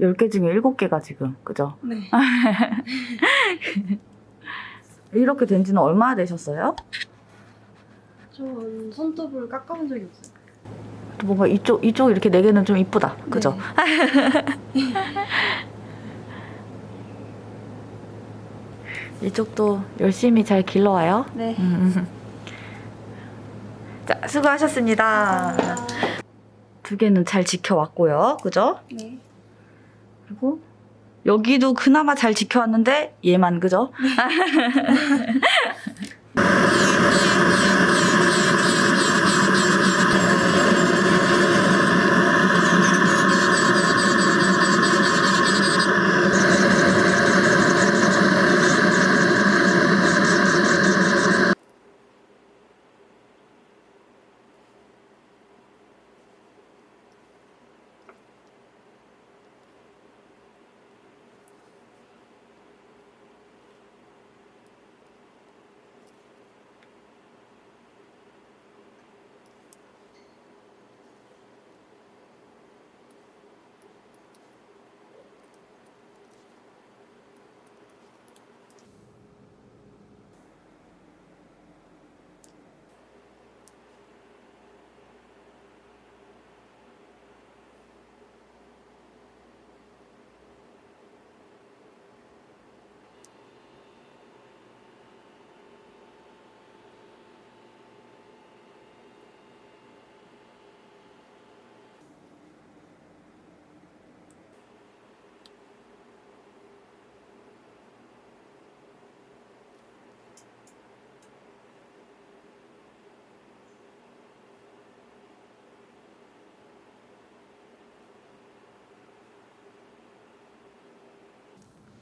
10개 중에 7개가 지금 그죠? 네. 이렇게 된 지는 얼마나 되셨어요? 전 손톱을 깎아본 적이 없어요. 뭔가 이쪽 이쪽 이렇게 네 개는 좀 이쁘다 그죠? 네. 이쪽도 열심히 잘 길러와요 네. 음. 자 수고하셨습니다 감사합니다. 두 개는 잘 지켜왔고요 그죠? 네. 그리고 여기도 그나마 잘 지켜왔는데 얘만 그죠?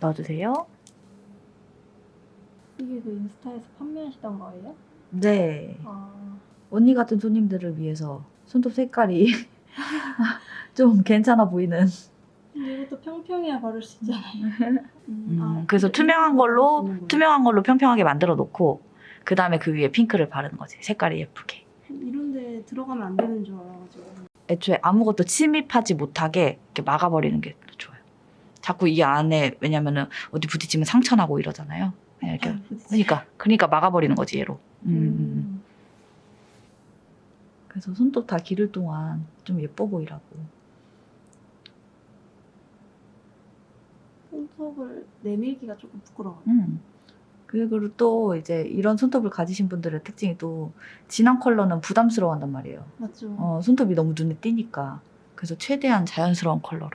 넣어주세요 이게 그 인스타에서 판매하시던 거예요? 네 아. 언니 같은 손님들을 위해서 손톱 색깔이 좀 괜찮아 보이는 이것도 평평해야 바를 수 있잖아요. 음, 음, 그래서 투명한 걸로 투명한 걸로 평평하게 만들어 놓고 그 다음에 그 위에 핑크를 바르는 거지 색깔이 예쁘게 이런데 들어가면 안 되는 줄 알아가지고. 애초에 아무것도 침입하지 못하게 이렇게 막아버리는 게 좋아요 자꾸 이 안에 왜냐면은 어디 부딪히면 상처 나고 이러잖아요 그냥 이렇게 아. 그러니까 그러니까 막아버리는 거지 얘로 음, 음, 음. 음. 그래서 손톱 다 기를 동안 좀 예뻐 보이라고 손톱을 내밀기가 조금 부끄러워요. 음. 그리고 또 이제 이런 손톱을 가지신 분들의 특징이 또 진한 컬러는 부담스러워한단 말이에요. 맞죠? 어, 손톱이 너무 눈에 띄니까. 그래서 최대한 자연스러운 컬러로.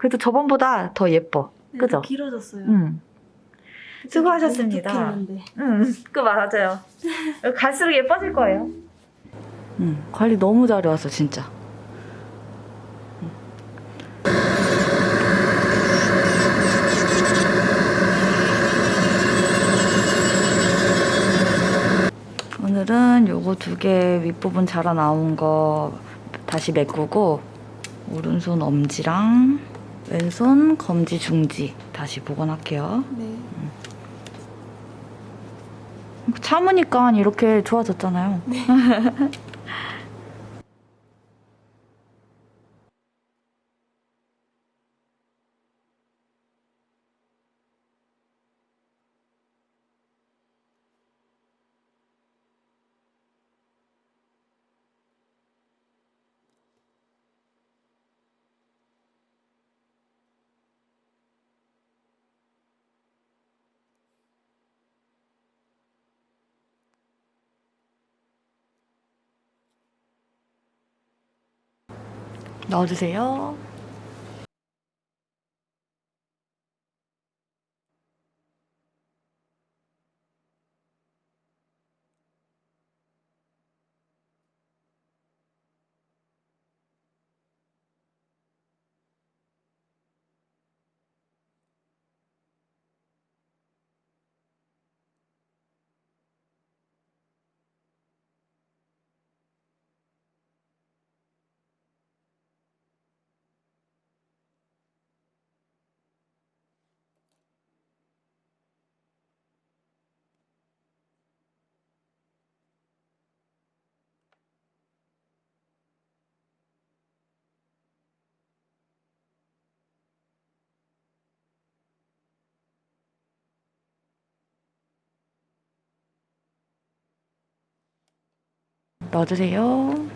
그래도 저번보다 더 예뻐. 네, 그죠? 길어졌어요. 음. 수고하셨습니다. 음, 그 맞아요. 갈수록 예뻐질 거예요. 음, 관리 너무 잘해왔어, 진짜. 오늘은 요거 두 개 윗부분 자라 나온 거 다시 메꾸고 오른손 엄지랑 왼손 검지 중지 다시 복원할게요. 네. 참으니까 이렇게 좋아졌잖아요. 넣어주세요. 넣어주세요.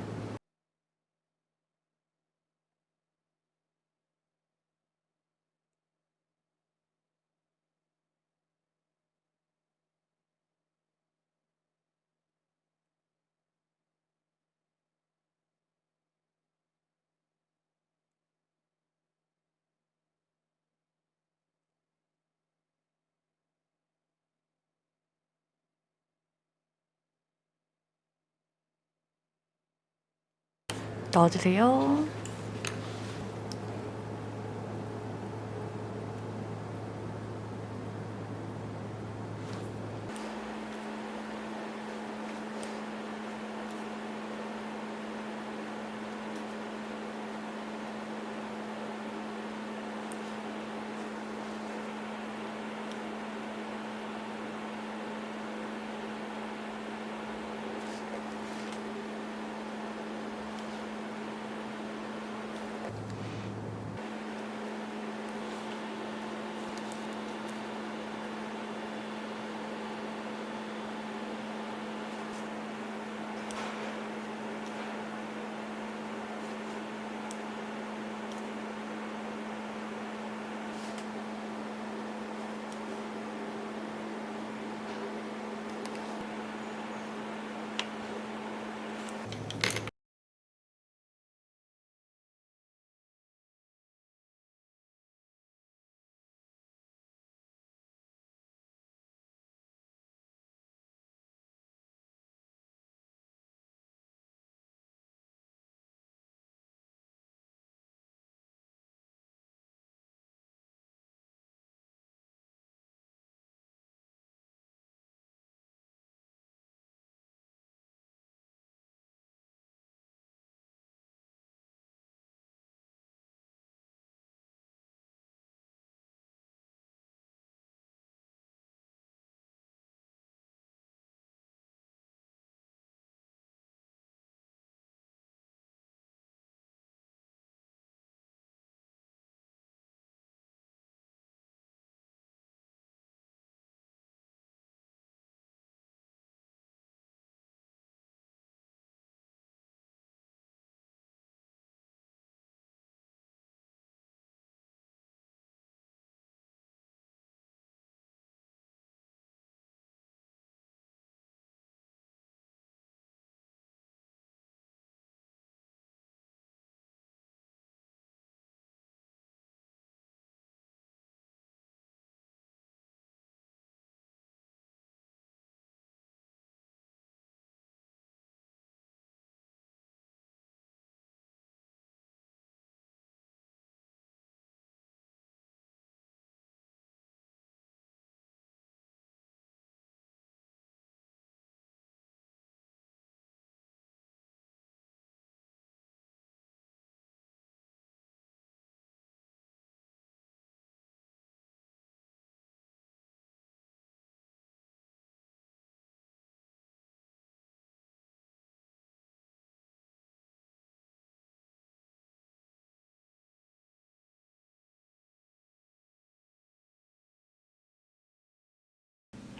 넣어주세요.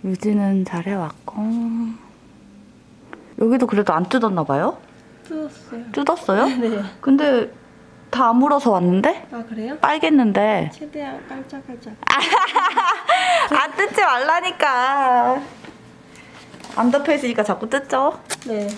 유지는 잘 해왔고 여기도 그래도 안 뜯었나 봐요? 뜯었어요. 뜯었어요? 네. 근데 다안 물어서 왔는데? 아 그래요? 빨겠는데 최대한 깔짝깔짝. 안 뜯지 말라니까 안 덮여 있으니까 자꾸 뜯죠? 네.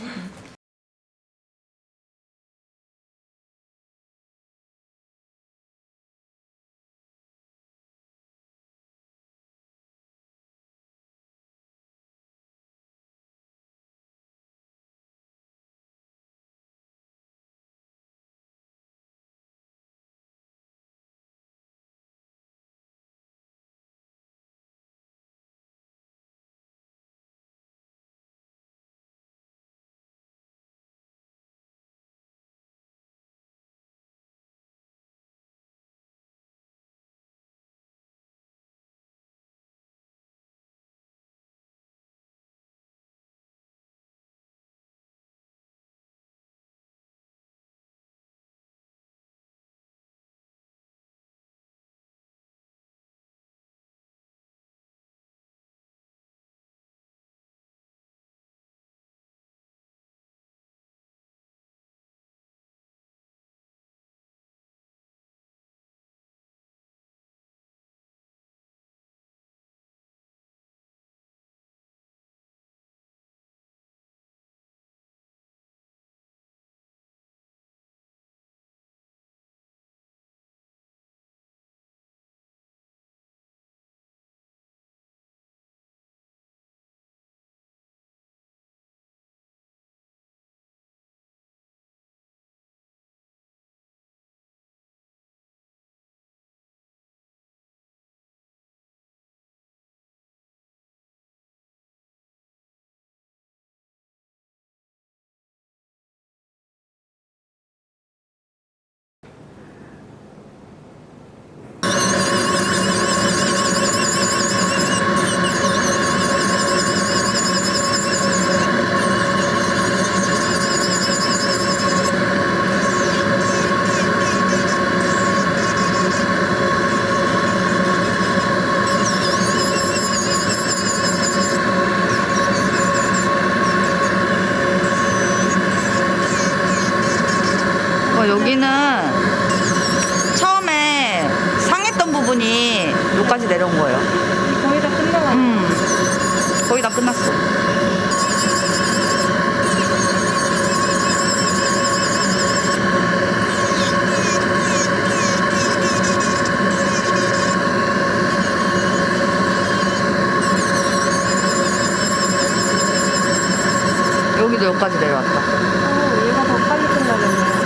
여기까지 내려왔다. 어, 얘가 더 빨리 끝나겠네.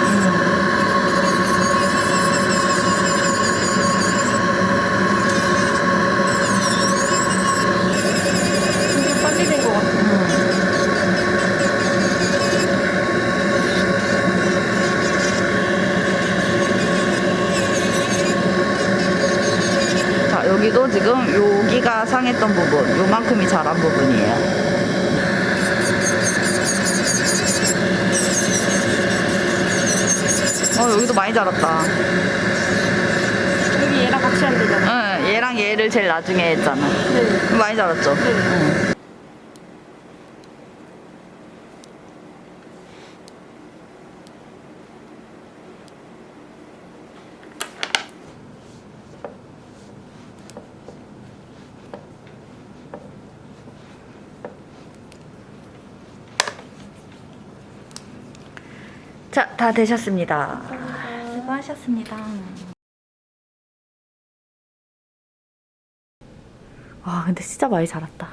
되게 빨리 된것 같아. 자, 여기도 지금 여기가 상했던 부분, 요만큼이 자란 부분이에요. 어, 여기도 많이 자랐다. 여기 얘랑 같이 하면 되잖아. 응, 얘랑 얘를 제일 나중에 했잖아. 네. 많이 자랐죠? 네. 응. 자, 다 되셨습니다. 수고하셨습니다. 와, 근데 진짜 많이 자랐다.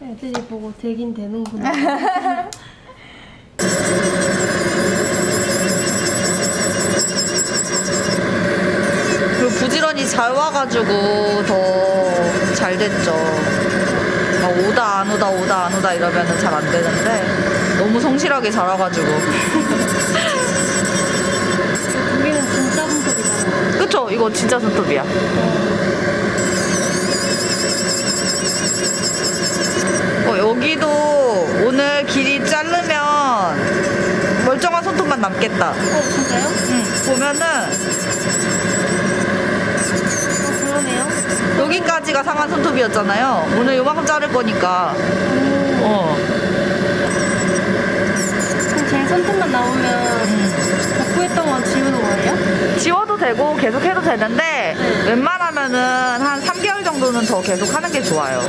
애들이 보고 되긴 되는구나. 그 부지런히 잘 와가지고 더 잘 됐죠. 막 오다 안 오다 오다 안 오다 이러면은 잘안 되는데 너무 성실하게 자라가지고 우리는 진짜 손톱이잖아. 그쵸? 이거 진짜 손톱이야. 어, 여기도 오늘 길이 자르면 멀쩡한 손톱만 남겠다. 어, 진짜요? 응, 보면은 어, 그러네요. 여기까지가 상한 손톱이었잖아요. 오늘 요만큼 자를 거니까. 오. 어. 손톱만 나오면 음. 복구했던 건 지우는 거예요? 지워도 되고 계속 해도 되는데 네. 웬만하면은 한 3개월 정도는 더 계속 하는 게 좋아요.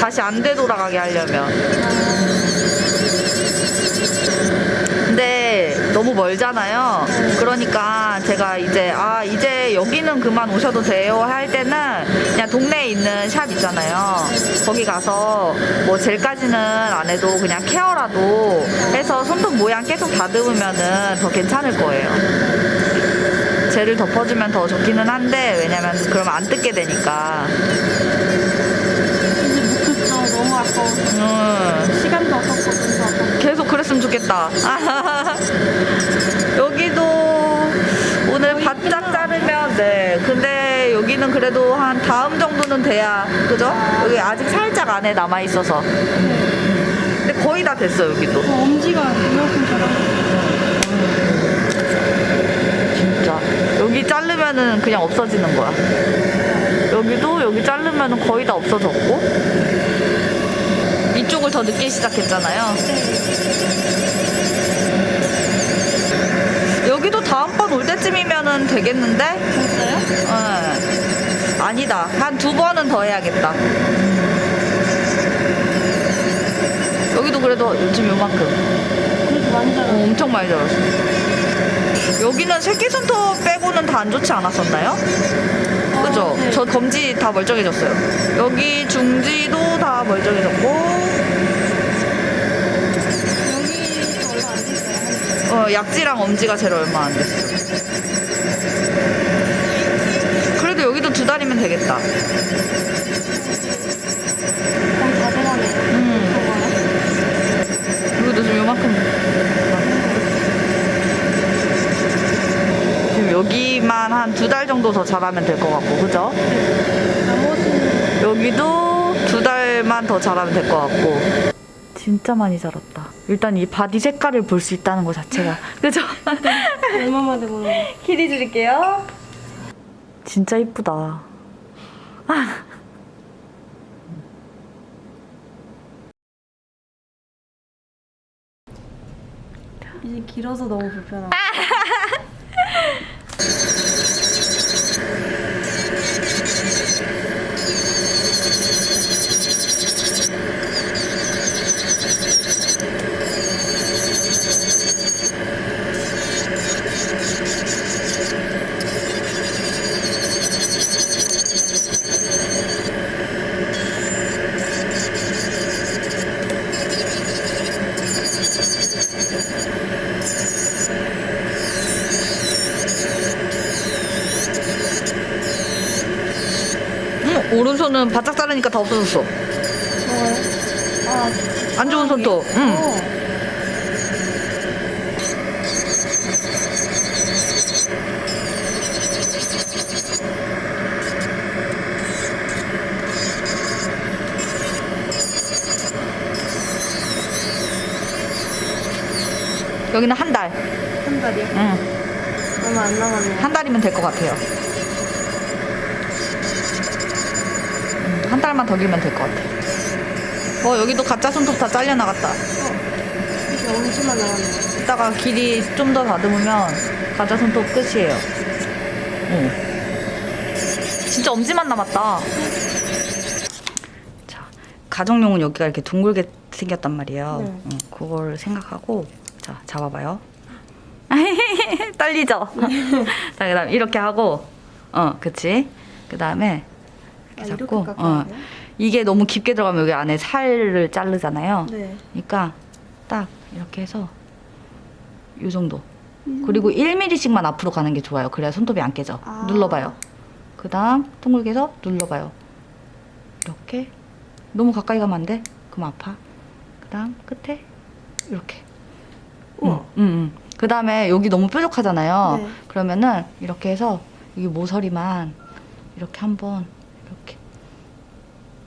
다시 안 되돌아가게 하려면. 근데 너무 멀잖아요. 그러니까 제가 이제 아 이제 여기는 그만 오셔도 돼요 할 때는 그냥 동네에 있는 샵 있잖아요. 거기 가서 뭐 젤까지 는 안 해도 그냥 케어라도 해서 손톱 모양 계속 다듬으면 은 더 괜찮을 거예요. 젤을 덮어주면 더 좋기는 한데 왜냐면 그러면 안 뜯게 되니까. 너무 아까워. 음. 시간도 없었고. 계속 그랬으면 좋겠다. 여기도 오늘 거의 바짝 끝나. 자르면 네. 근데 여기는 그래도 한 다음 정도는 돼야 그죠? 여기 아직 살짝 안에 남아 있어서. 근데 거의 다 됐어 여기도. 어, 엄지가 이만큼 자라. 진짜. 여기 자르면은 그냥 없어지는 거야. 여기도 여기 자르면은 거의 다 없어졌고. 이쪽을 더 늦게 시작했잖아요. 여기도 다음번 올 때쯤이면은 되겠는데? 진짜요? 어. 아니다. 한 두 번은 더 해야겠다. 여기도 그래도 요즘 요만큼. 많이 어. 엄청 많이 자랐어. 여기는 새끼손톱 빼고는 다 안 좋지 않았었나요? 그죠? 네. 저 검지 다 멀쩡해졌어요. 여기 중지도 다 멀쩡해졌고, 됐어요. 어, 약지랑 엄지가 제일 얼마 안 됐어. 그래도 여기도 두 달이면 되겠다. 거의 다 돼가네요. 음. 좀 요만큼. 지금 여기만 한 두 달 정도 더 자라면 될 것 같고, 그죠? 여기도 두 달만 더 자라면 될 것 같고. 진짜 많이 자랐다. 일단 이 body 색깔을 볼 수 있다는 것 자체가. 그죠? 얼마만에 보는 거. 길이 줄게요. 진짜 이쁘다. 아. 이제 길어서 너무 불편하고 다 없어졌어. 아, 안 좋은 손톱. 응. 어. 여기는 한 달. 한 달이요? 응. 얼마 안 남았네요. 한 달이면 될 것 같아요. 달만 더 길면 될 것 같아. 어, 여기도 가짜 손톱 다 잘려나갔다. 이제 엄지만 남았네요. 이따가 길이 좀 더 다듬으면 가짜 손톱 끝이에요. 응. 진짜 엄지만 남았다. 자, 가정용은 여기가 이렇게 둥글게 생겼단 말이에요. 네. 응, 그걸 생각하고 자, 잡아봐요. 떨리죠? 자, 그 다음 이렇게 하고 어, 그치? 그 다음에 아, 이렇게 이렇게 잡고 깎아야 어? 이게 너무 깊게 들어가면 여기 안에 살을 자르잖아요. 네. 그러니까 딱 이렇게 해서 이 정도. 그리고 1mm씩만 앞으로 가는 게 좋아요. 그래야 손톱이 안 깨져. 아. 눌러봐요. 그 다음 둥글게 해서 눌러봐요. 이렇게. 너무 가까이 가면 안 돼. 그럼 아파. 그 다음 끝에 이렇게. 우와. 응, 응, 응. 그 다음에 여기 너무 뾰족하잖아요. 네. 그러면은 이렇게 해서 이 모서리만 이렇게 한번 이렇게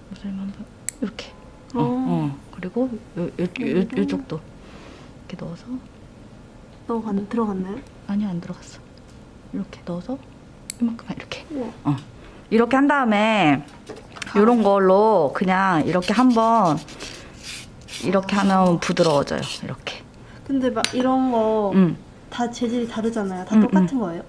모서리만 한번 이렇게. 어, 어. 어. 그리고 요, 요, 요, 요, 요쪽도 이렇게 넣어서 너 간, 들어갔나요? 아니 안 들어갔어. 이렇게 넣어서 이만큼만 이렇게. 우와. 어. 이렇게 한 다음에 이런 걸로 그냥 이렇게 한번 이렇게 하면 부드러워져요. 이렇게. 근데 막 이런 거다 음. 재질이 다르잖아요. 다 음, 똑같은 거예요?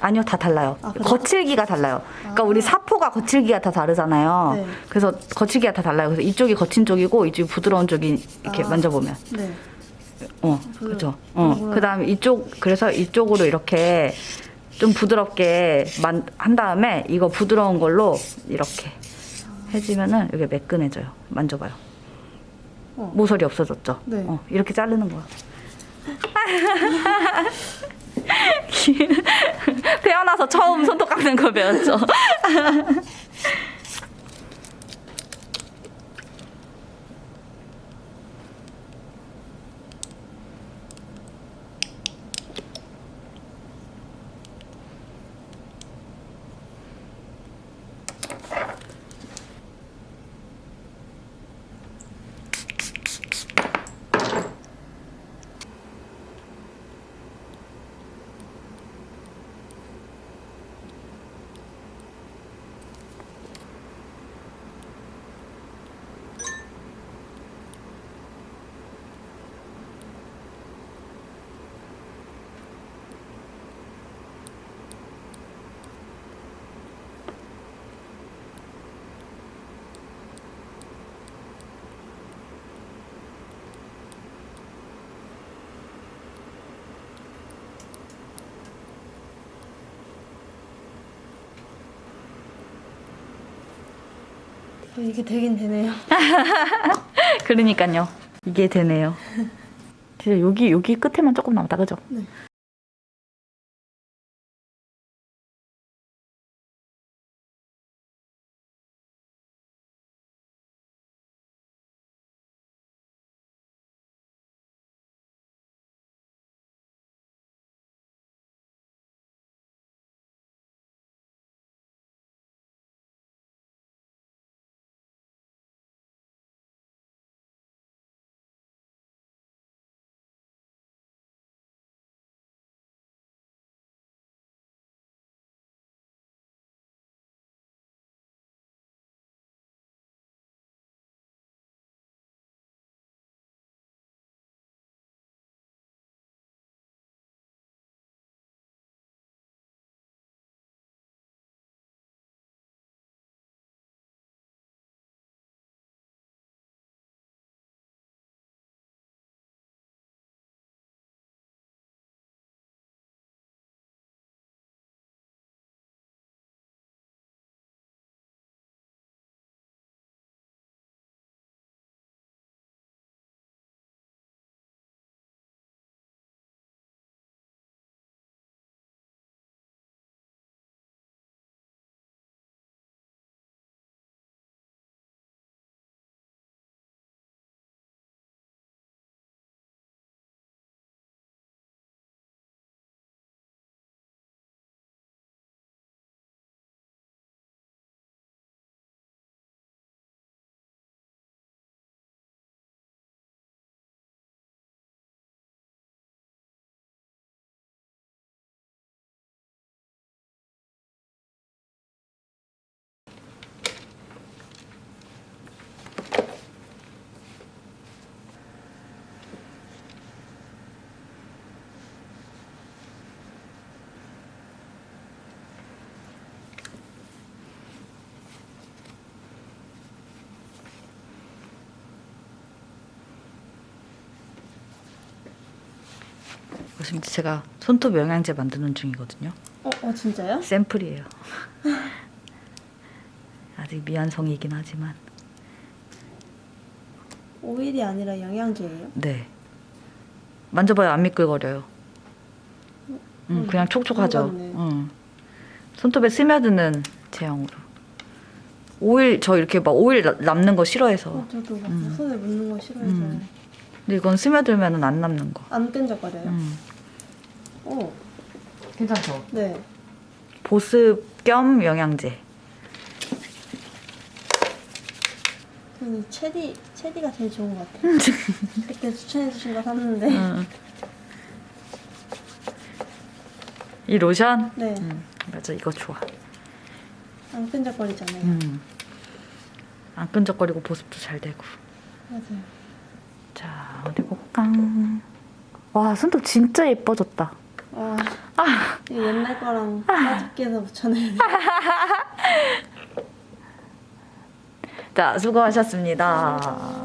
아니요, 다 달라요. 아? 거칠기가 달라요. 그러니까 아. 우리 사포가 거칠기가 다 다르잖아요. 네. 그래서 거칠기가 다 달라요. 그래서 이쪽이 거친 쪽이고 이쪽이 부드러운 쪽이 이렇게 아. 만져보면. 네. 어, 부드러- 그죠. 어. 그 다음에 이쪽, 그래서 이쪽으로 이렇게 좀 부드럽게 만, 한 다음에 이거 부드러운 걸로 이렇게 해주면은 이게 매끈해져요. 만져봐요. 어. 모서리 없어졌죠? 네. 어, 이렇게 자르는 거야. 태어나서 처음 손톱 깎는 거 배웠죠? 어, 이게 되긴 되네요. 그러니까요. 이게 되네요. 진짜 여기, 여기 끝에만 조금 남았다, 그죠? 네. 지금 제가 손톱 영양제 만드는 중이거든요. 어, 어 진짜요? 샘플이에요. 아직 미완성이긴 하지만 오일이 아니라 영양제예요? 네. 만져봐요 안 미끌거려요. 응, 음, 그냥 촉촉하죠. 응. 손톱에 스며드는 제형으로. 오일 저 이렇게 막 오일 나- 남는 거 싫어해서. 어, 저도 막 음. 손에 묻는 거 싫어해서 음. 근데 이건 스며들면은 안 남는 거. 안 끈적거려요? 음. 어, 괜찮죠? 네. 보습 겸 영양제. 저는 체리, 체리가 제일 좋은 것 같아요. 그때 추천해주신 거 샀는데. 응. 이 로션? 네, 음, 맞아 이거 좋아. 안 끈적거리잖아요. 음. 안 끈적거리고 보습도 잘 되고. 맞아요. 자 어디 볼까? 와 손톱 진짜 예뻐졌다. 와, 아. 이거 옛날 거랑 빠집게 해서 붙여내야 돼. 자 수고하셨습니다.